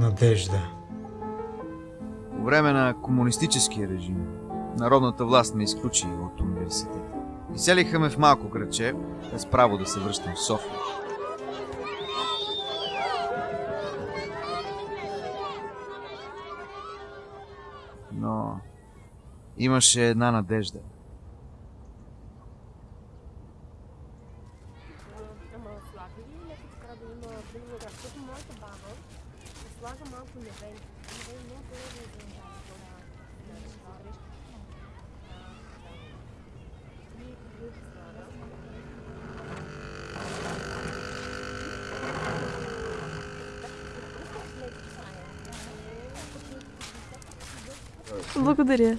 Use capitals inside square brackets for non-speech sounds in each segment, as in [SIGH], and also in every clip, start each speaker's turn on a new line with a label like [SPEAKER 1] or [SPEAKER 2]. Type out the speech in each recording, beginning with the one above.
[SPEAKER 1] Надежда.
[SPEAKER 2] По време на комунистическия режим народната власт ме изключи от университета. Изселиха ме в малко градче, без право да се връщам в София. Но имаше една надежда.
[SPEAKER 3] Слага малко левен. Левен не е по-левен за тази.
[SPEAKER 4] Благодаря.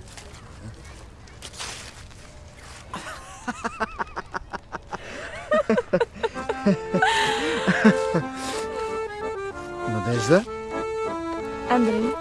[SPEAKER 2] Надежда?
[SPEAKER 4] Андрей. [LAUGHS]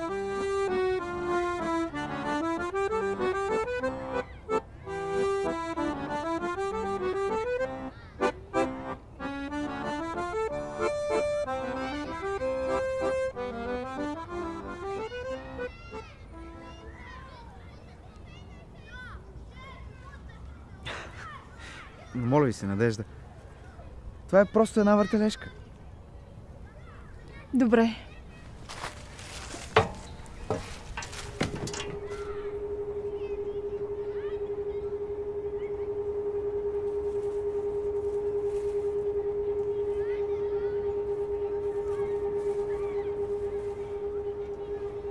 [SPEAKER 2] Моля ви се, Надежда. Това е просто една въртележка.
[SPEAKER 4] Добре.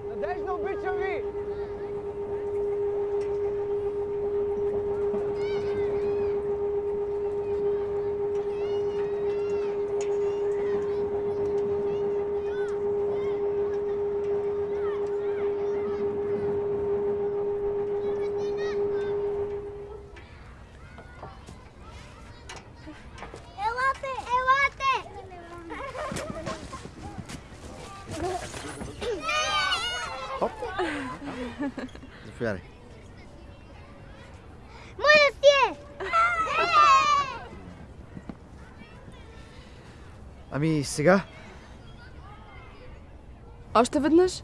[SPEAKER 5] Надежда, обичам ви!
[SPEAKER 6] Елате! Елате!
[SPEAKER 2] Заповядай.
[SPEAKER 6] Моля си е!
[SPEAKER 2] Ами сега?
[SPEAKER 4] Още веднъж?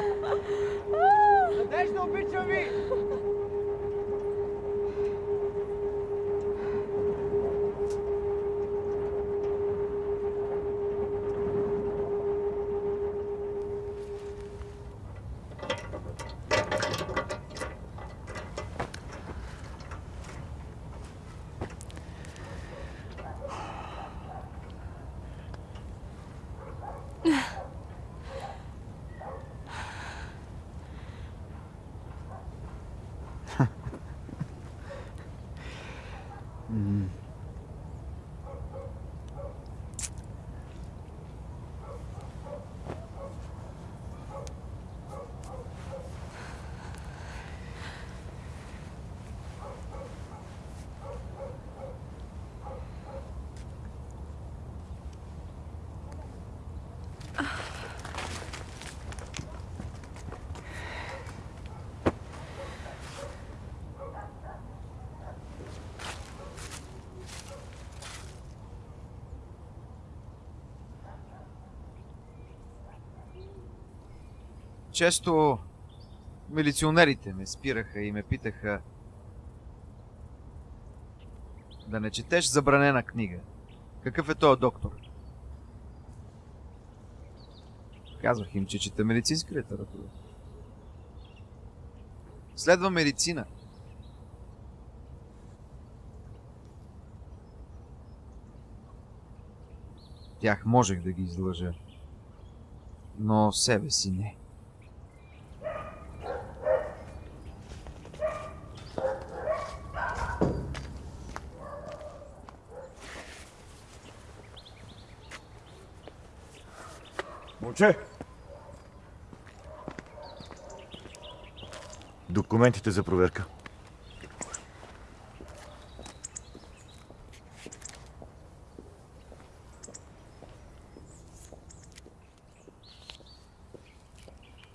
[SPEAKER 2] Често милиционерите ме спираха и ме питаха да не четеш забранена книга. Какъв е този доктор? Казвах им, че чета медицинска литература. Следва медицина. Тях можех да ги излъжа, но себе си не.
[SPEAKER 7] Момче! Документите за проверка.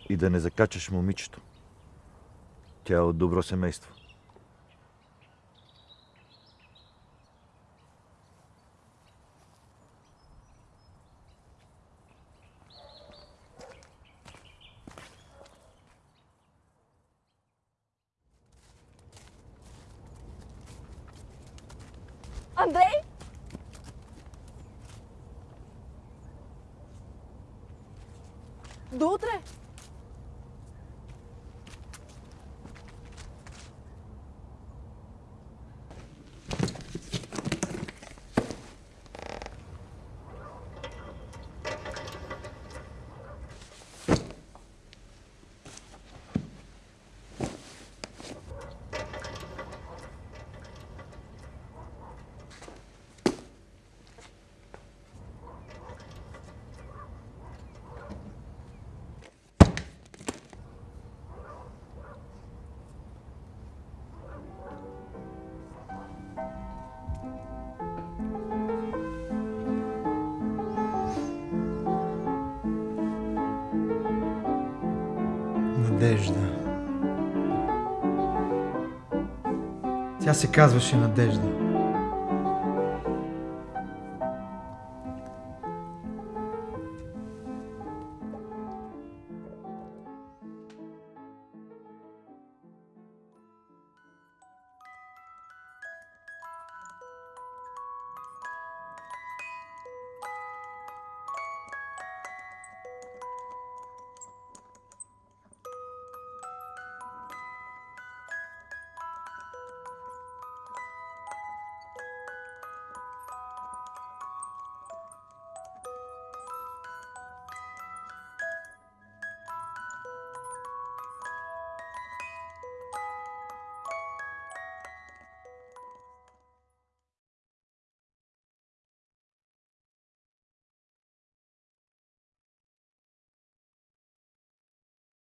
[SPEAKER 7] И да не закачаш момичето. Тя е от добро семейство.
[SPEAKER 4] Андрей? До
[SPEAKER 1] Надежда. Тя се казваше Надежда.